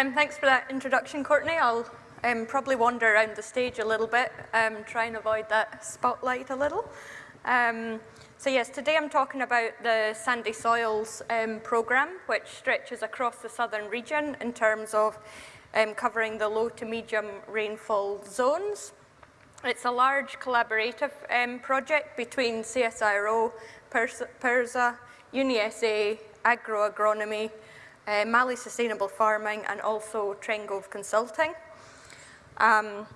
Um, thanks for that introduction, Courtney. I'll um, probably wander around the stage a little bit, um, try and avoid that spotlight a little. Um, so yes, today I'm talking about the Sandy Soils um, programme, which stretches across the southern region in terms of um, covering the low to medium rainfall zones. It's a large collaborative um, project between CSIRO, PIRSA, UniSA, AgGrow Agronomy, uh, Mallee Sustainable Farming, and also Trengove Consulting. Um,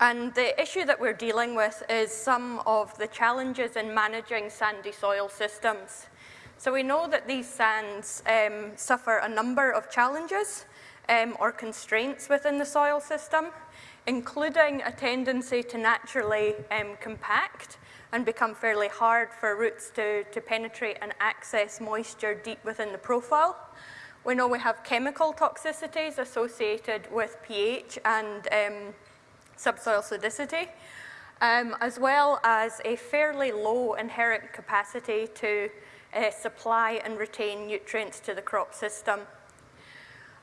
and the issue that we're dealing with is some of the challenges in managing sandy soil systems. So we know that these sands um, suffer a number of challenges um, or constraints within the soil system, including a tendency to naturally um, compact and become fairly hard for roots to, to penetrate and access moisture deep within the profile. We know we have chemical toxicities associated with pH and um, subsoil acidity, um, as well as a fairly low inherent capacity to uh, supply and retain nutrients to the crop system.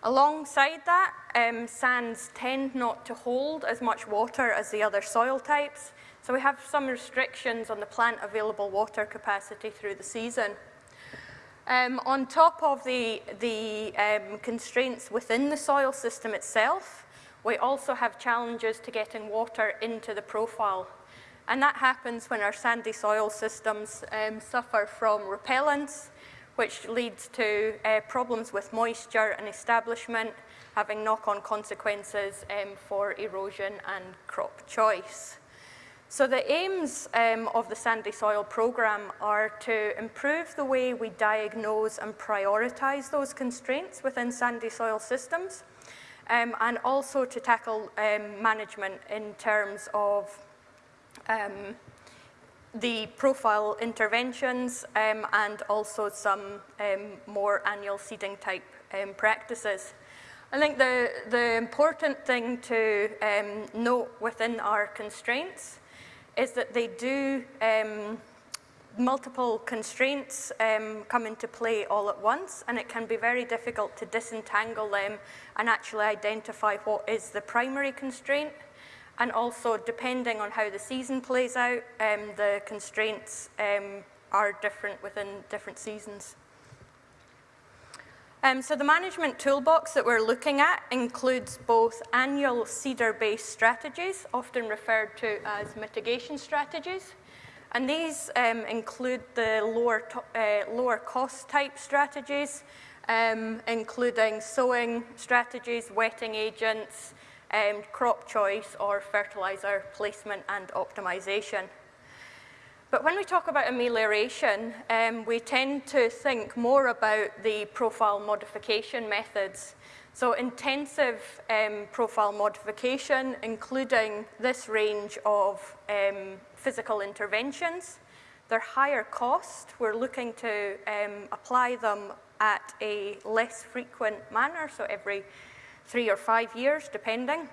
Alongside that, um, sands tend not to hold as much water as the other soil types, so we have some restrictions on the plant available water capacity through the season. Um, on top of the, the um, constraints within the soil system itself, we also have challenges to getting water into the profile. And that happens when our sandy soil systems um, suffer from repellence, which leads to uh, problems with moisture and establishment, having knock-on consequences um, for erosion and crop choice. So the aims um, of the Sandy Soil Programme are to improve the way we diagnose and prioritise those constraints within sandy soil systems, um, and also to tackle um, management in terms of um, the profile interventions um, and also some um, more annual seeding type practices. I think the, the important thing to note within our constraints is that they do multiple constraints um, come into play all at once and it can be very difficult to disentangle them and actually identify what is the primary constraint and also depending on how the season plays out, um, the constraints um, are different within different seasons. Um, so the management toolbox that we're looking at includes both annual seeder-based strategies, often referred to as mitigation strategies, and these um, include the lower, uh, lower cost type strategies, um, including sowing strategies, wetting agents, um, crop choice or fertilizer placement and optimization. But when we talk about amelioration, um, we tend to think more about the profile modification methods. So intensive um, profile modification, including this range of um, physical interventions. They're higher cost. We're looking to um, apply them at a less frequent manner, so every three or five years, depending.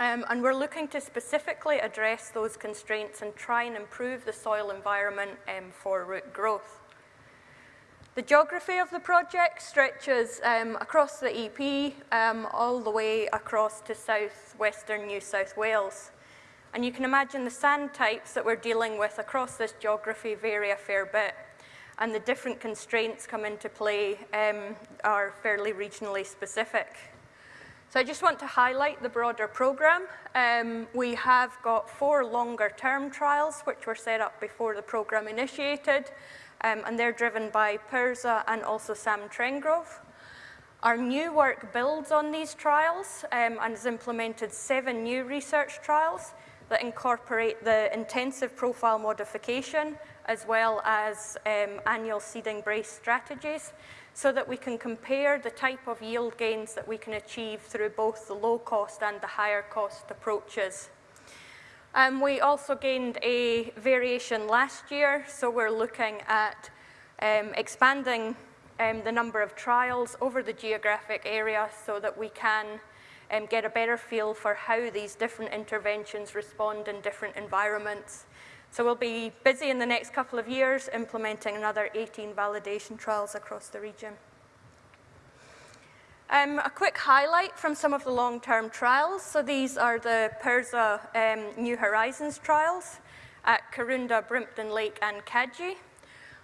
Um, and we're looking to specifically address those constraints and try and improve the soil environment um, for root growth. The geography of the project stretches um, across the EP um, all the way across to southwestern New South Wales. And you can imagine the sand types that we're dealing with across this geography vary a fair bit. And the different constraints come into play um, are fairly regionally specific. So I just want to highlight the broader program. Um, we have got four longer term trials which were set up before the program initiated um, and they're driven by PIRSA and also Sam Trengove. Our new work builds on these trials um, and has implemented seven new research trials that incorporate the intensive profile modification as well as um, annual seeding brace strategies so that we can compare the type of yield gains that we can achieve through both the low cost and the higher cost approaches. Um, we also gained a variation last year, so we're looking at um, expanding um, the number of trials over the geographic area so that we can um, get a better feel for how these different interventions respond in different environments. So we'll be busy in the next couple of years implementing another 18 validation trials across the region. Um, a quick highlight from some of the long-term trials. So these are the PIRSA um, New Horizons trials at Karoonda, Brimpton Lake and Cadgee.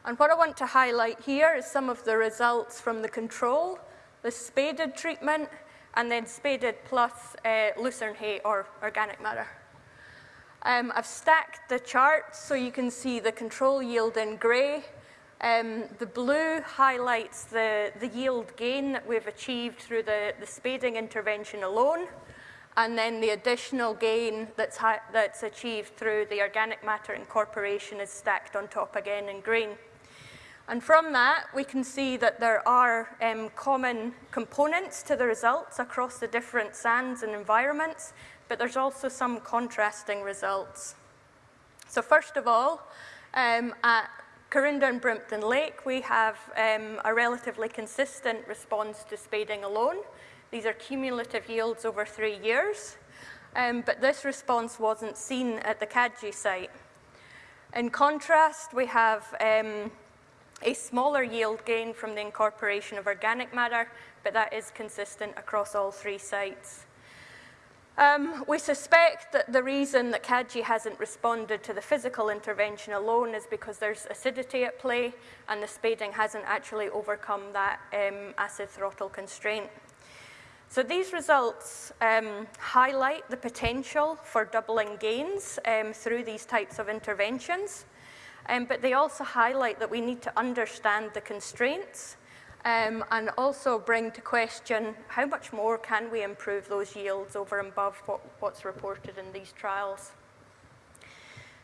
And what I want to highlight here is some of the results from the control, the spaded treatment, and then spaded plus uh, lucerne hay or organic matter. Um, I've stacked the charts so you can see the control yield in grey. Um, the blue highlights the, the yield gain that we've achieved through the, the spading intervention alone, and then the additional gain that's, that's achieved through the organic matter incorporation is stacked on top again in green. And from that, we can see that there are um, common components to the results across the different sands and environments, but there's also some contrasting results. So first of all, um, at Karoonda and Brimpton Lake, we have um, a relatively consistent response to spading alone. These are cumulative yields over three years, um, but this response wasn't seen at the Cadgee site. In contrast, we have um, a smaller yield gain from the incorporation of organic matter, but that is consistent across all three sites. Um, we suspect that the reason that Cadgee hasn't responded to the physical intervention alone is because there's acidity at play and the spading hasn't actually overcome that um, acid throttle constraint. So these results um, highlight the potential for doubling gains um, through these types of interventions, um, but they also highlight that we need to understand the constraints um, and also bring to question how much more can we improve those yields over and above what, what's reported in these trials.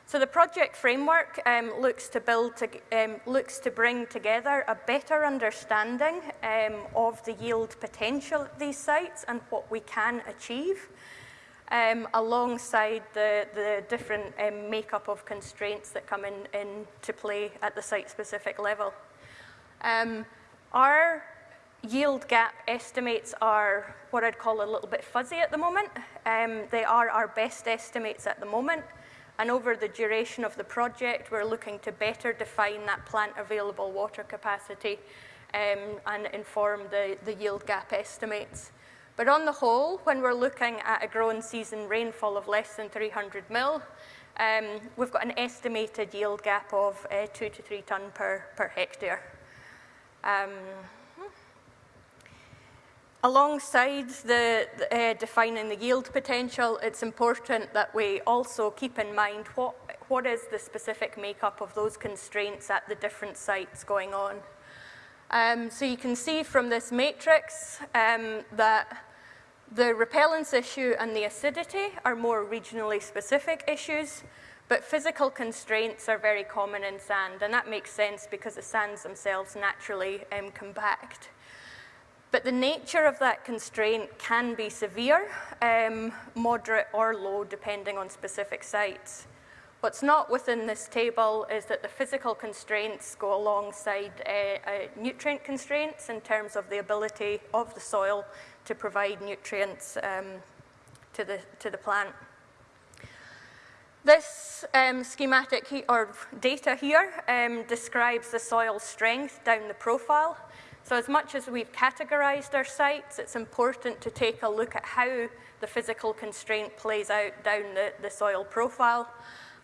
So the project framework um, looks to build, to, um, looks to bring together a better understanding um, of the yield potential at these sites and what we can achieve, um, alongside the, the different um, makeup of constraints that come in, into play at the site-specific level. Um, our yield gap estimates are what I'd call a little bit fuzzy at the moment. Um, they are our best estimates at the moment. And over the duration of the project, we're looking to better define that plant available water capacity um, and inform the, the yield gap estimates. But on the whole, when we're looking at a growing season rainfall of less than 300 mil, um, we've got an estimated yield gap of uh, two to three tonne per, per hectare. Um, alongside the, uh, defining the yield potential, it's important that we also keep in mind what, what is the specific makeup of those constraints at the different sites going on. Um, so you can see from this matrix um, that the repellence issue and the acidity are more regionally specific issues, but physical constraints are very common in sand, and that makes sense because the sands themselves naturally um, compact. But the nature of that constraint can be severe, um, moderate or low, depending on specific sites. What's not within this table is that the physical constraints go alongside uh, uh, nutrient constraints in terms of the ability of the soil to provide nutrients um, to, the, to the plant. This um, schematic he or data here um, describes the soil strength down the profile. So as much as we've categorized our sites, it's important to take a look at how the physical constraint plays out down the, the soil profile.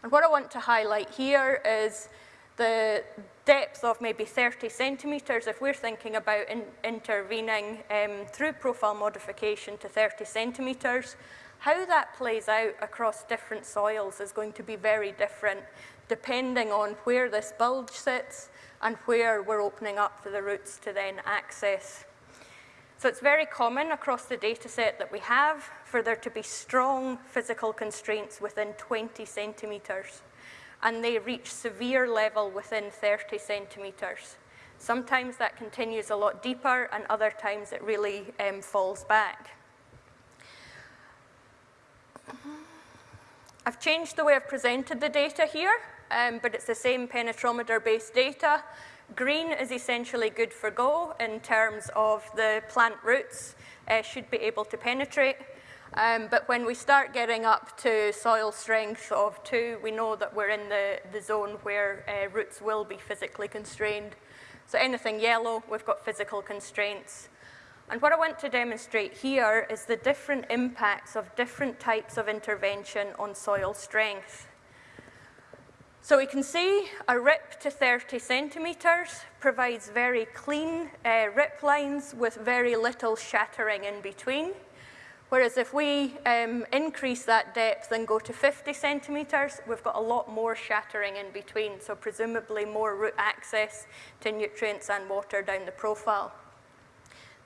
And what I want to highlight here is the depth of maybe 30 centimetres, if we're thinking about in, intervening um, through profile modification to 30 centimetres, how that plays out across different soils is going to be very different depending on where this bulge sits and where we're opening up for the roots to then access. So it's very common across the data set that we have for there to be strong physical constraints within 20 centimetres and they reach severe level within 30 centimetres. Sometimes that continues a lot deeper and other times it really um, falls back. I've changed the way I've presented the data here, um, but it's the same penetrometer-based data. Green is essentially good for go in terms of the plant roots uh, should be able to penetrate. Um, but when we start getting up to soil strength of two, we know that we're in the, the zone where uh, roots will be physically constrained. So anything yellow, we've got physical constraints. And what I want to demonstrate here is the different impacts of different types of intervention on soil strength. So we can see a rip to 30 centimetres provides very clean uh, rip lines with very little shattering in between. Whereas if we um, increase that depth and go to 50 centimetres, we've got a lot more shattering in between, so presumably more root access to nutrients and water down the profile.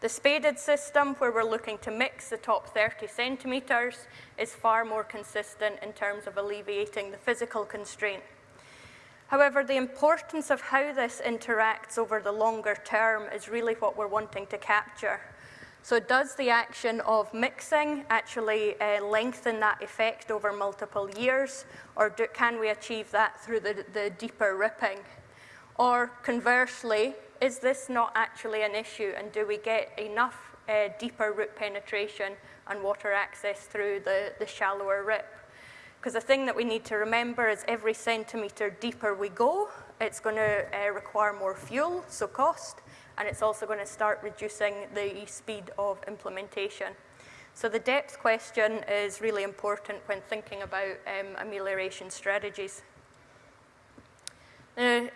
The spaded system, where we're looking to mix the top 30 centimetres, is far more consistent in terms of alleviating the physical constraint. However, the importance of how this interacts over the longer term is really what we're wanting to capture. So does the action of mixing actually uh, lengthen that effect over multiple years, or do, can we achieve that through the, the deeper ripping? Or conversely, is this not actually an issue, and do we get enough uh, deeper root penetration and water access through the, the shallower rip? Because the thing that we need to remember is every centimetre deeper we go, it's going to uh, require more fuel, so cost, and it's also going to start reducing the speed of implementation. So the depth question is really important when thinking about um, amelioration strategies.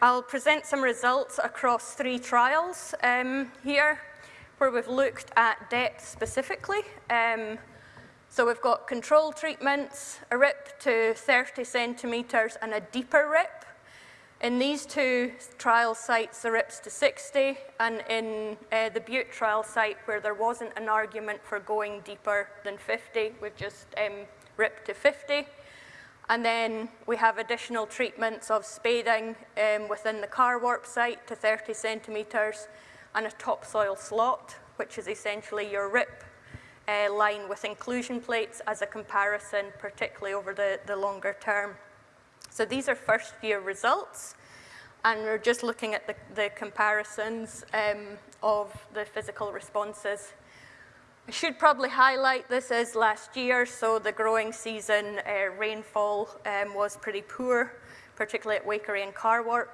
I'll present some results across three trials um, here, where we've looked at depth specifically. Um, so we've got control treatments, a rip to 30 centimetres and a deeper rip. In these two trial sites, the RIP's to 60, and in uh, the Bute trial site, where there wasn't an argument for going deeper than 50, we've just um, ripped to 50. And then we have additional treatments of spading um, within the Carwarp site to 30 centimetres, and a topsoil slot, which is essentially your rip uh, line with inclusion plates as a comparison, particularly over the, the longer term. So these are first year results, and we're just looking at the, the comparisons um, of the physical responses. I should probably highlight this is last year, so the growing season uh, rainfall um, was pretty poor, particularly at Waikerie and Carwarp.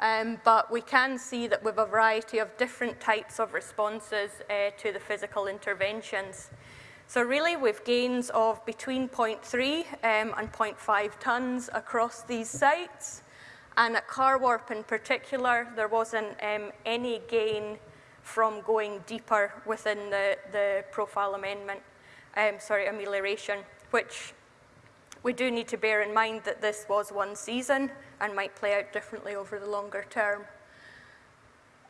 Um, but we can see that with a variety of different types of responses uh, to the physical interventions. So really with gains of between 0.3 um, and 0.5 tonnes across these sites. And at Carwarp in particular, there wasn't um, any gain from going deeper within the, the profile amendment, um, sorry, amelioration, which we do need to bear in mind that this was one season and might play out differently over the longer term.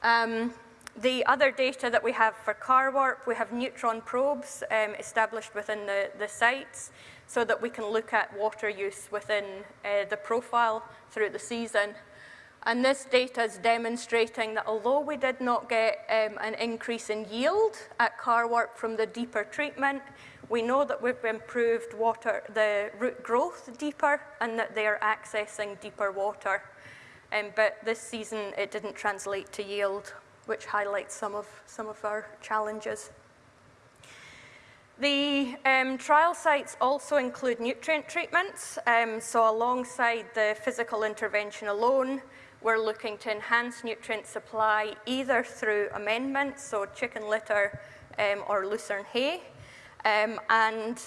Um, the other data that we have for car Carwarp, we have neutron probes um, established within the, the sites so that we can look at water use within uh, the profile through the season. And this data is demonstrating that although we did not get um, an increase in yield at Carwarp from the deeper treatment, we know that we've improved water, the root growth deeper and that they are accessing deeper water. Um, but this season, it didn't translate to yield which highlights some of, some of our challenges. The um, trial sites also include nutrient treatments. Um, so alongside the physical intervention alone, we're looking to enhance nutrient supply either through amendments, so chicken litter um, or lucerne hay. Um, and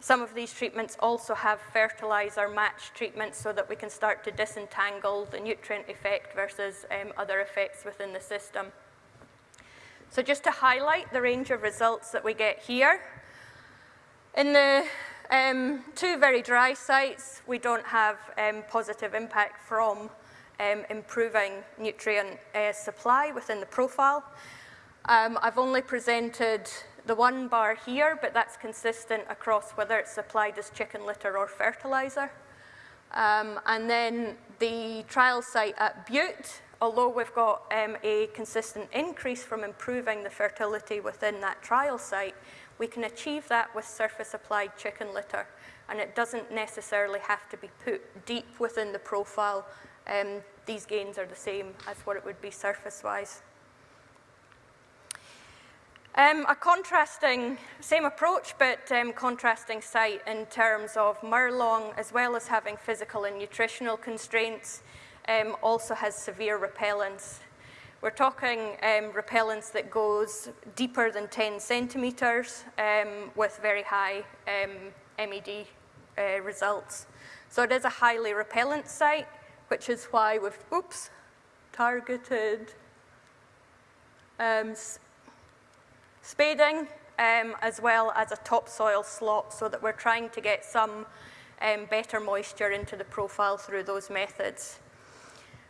some of these treatments also have fertilizer match treatments so that we can start to disentangle the nutrient effect versus um, other effects within the system. So just to highlight the range of results that we get here, in the um, two very dry sites, we don't have um, positive impact from um, improving nutrient uh, supply within the profile. Um, I've only presented the one bar here, but that's consistent across whether it's supplied as chicken litter or fertilizer. Um, and then the trial site at Bute, although we've got um, a consistent increase from improving the fertility within that trial site, we can achieve that with surface applied chicken litter. And it doesn't necessarily have to be put deep within the profile. Um, these gains are the same as what it would be surface-wise. Um, a contrasting, same approach, but um, contrasting site in terms of Murlong, as well as having physical and nutritional constraints, um, also has severe repellence. We're talking um, repellence that goes deeper than 10 centimetres um, with very high um, MED uh, results. So it is a highly repellent site, which is why we've, oops, targeted um, spading um, as well as a topsoil slot so that we're trying to get some um, better moisture into the profile through those methods.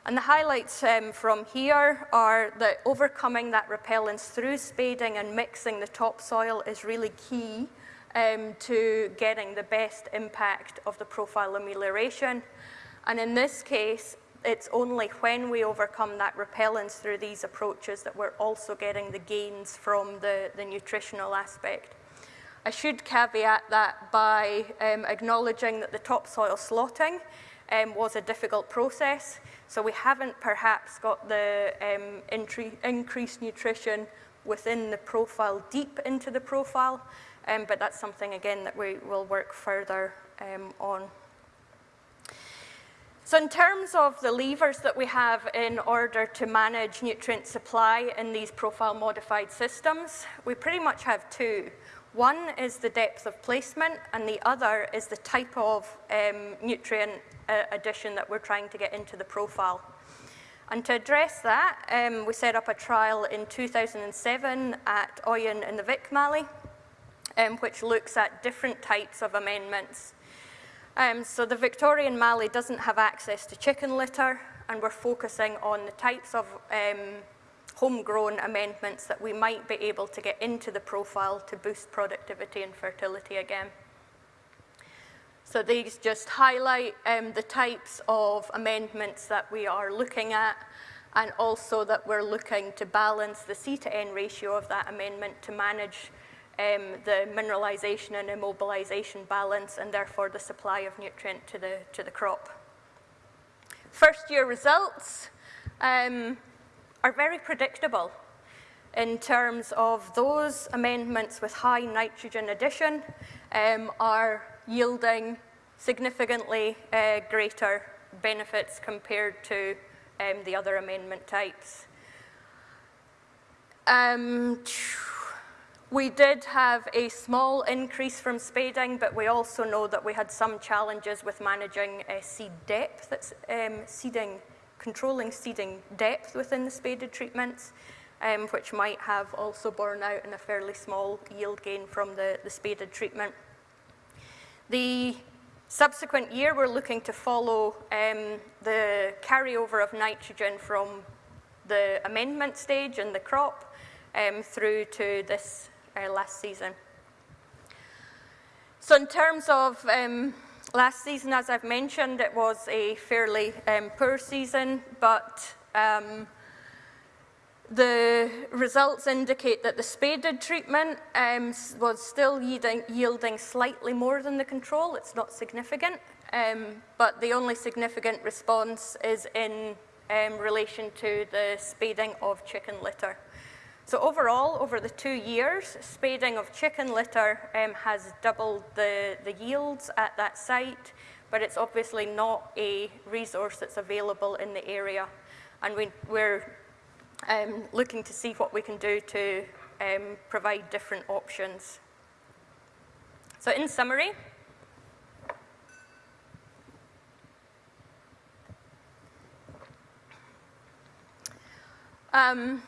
And the highlights um, from here are that overcoming that repellence through spading and mixing the topsoil is really key um, to getting the best impact of the profile amelioration. And in this case, it's only when we overcome that repellence through these approaches that we're also getting the gains from the, the nutritional aspect. I should caveat that by um, acknowledging that the topsoil slotting um, was a difficult process. So we haven't perhaps got the um, increased nutrition within the profile deep into the profile, um, but that's something, again, that we will work further um, on. So in terms of the levers that we have in order to manage nutrient supply in these profile modified systems, we pretty much have two. One is the depth of placement and the other is the type of um, nutrient uh, addition that we're trying to get into the profile. And to address that, um, we set up a trial in 2007 at Oyen in the Vic Mallee, um, which looks at different types of amendments. Um, so the Victorian Mallee doesn't have access to chicken litter, and we're focusing on the types of um, homegrown amendments that we might be able to get into the profile to boost productivity and fertility again. So these just highlight um, the types of amendments that we are looking at and also that we're looking to balance the C to N ratio of that amendment to manage um, the mineralization and immobilization balance and therefore the supply of nutrient to the, to the crop. First year results um, are very predictable in terms of those amendments with high nitrogen addition um, are yielding significantly uh, greater benefits compared to um, the other amendment types. Um, we did have a small increase from spading, but we also know that we had some challenges with managing uh, seed depth, that's um, seeding, controlling seeding depth within the spaded treatments, um, which might have also borne out in a fairly small yield gain from the, the spaded treatment. The subsequent year, we're looking to follow um, the carryover of nitrogen from the amendment stage in the crop um, through to this uh, last season. So in terms of um, last season, as I've mentioned, it was a fairly um, poor season, but um, the results indicate that the spaded treatment um, was still yielding, slightly more than the control. It's not significant, um, but the only significant response is in um, relation to the spading of chicken litter. So overall, over the two years, spading of chicken litter um, has doubled the, the yields at that site, but it's obviously not a resource that's available in the area. And we, we're um, looking to see what we can do to um, provide different options. So in summary, um,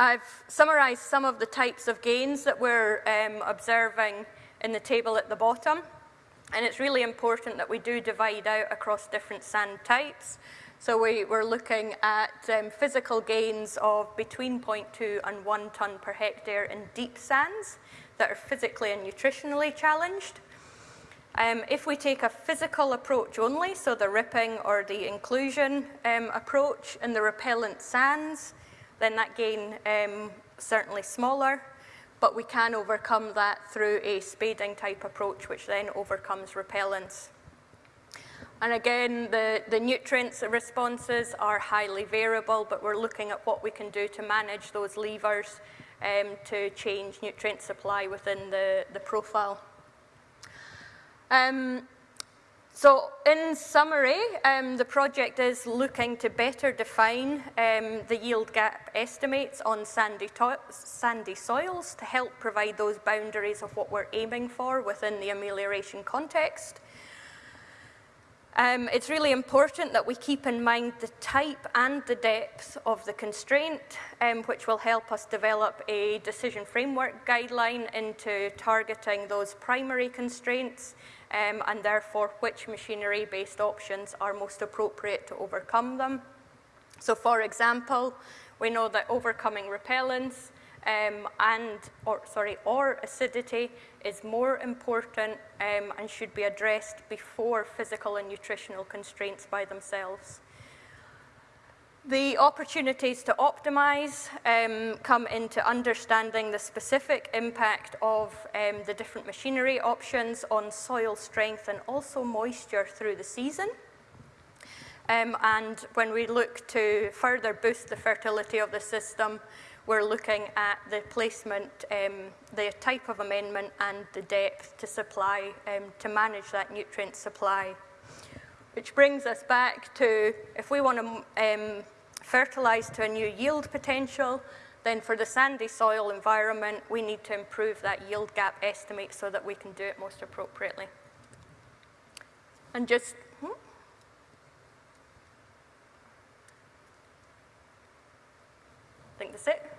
I've summarized some of the types of gains that we're um, observing in the table at the bottom. And it's really important that we do divide out across different sand types. So we were looking at um, physical gains of between 0.2 and 1 tonne per hectare in deep sands that are physically and nutritionally challenged. Um, if we take a physical approach only, so the ripping or the inclusion um, approach in the repellent sands, then that gain um, certainly smaller, but we can overcome that through a spading type approach, which then overcomes repellence. And again, the, the nutrients responses are highly variable, but we're looking at what we can do to manage those levers um, to change nutrient supply within the, the profile. Um, So in summary, um, the project is looking to better define um, the yield gap estimates on sandy, sandy soils to help provide those boundaries of what we're aiming for within the amelioration context. Um, it's really important that we keep in mind the type and the depth of the constraint, um, which will help us develop a decision framework guideline into targeting those primary constraints um, and therefore which machinery-based options are most appropriate to overcome them. So for example, we know that overcoming repellence um, and, or sorry, or acidity is more important um, and should be addressed before physical and nutritional constraints by themselves. The opportunities to optimize um, come into understanding the specific impact of um, the different machinery options on soil strength and also moisture through the season. Um, and when we look to further boost the fertility of the system, we're looking at the placement, um, the type of amendment and the depth to supply um, to manage that nutrient supply. Which brings us back to if we want to um, fertilize to a new yield potential, then for the sandy soil environment, we need to improve that yield gap estimate so that we can do it most appropriately. And just, hmm? I think that's it.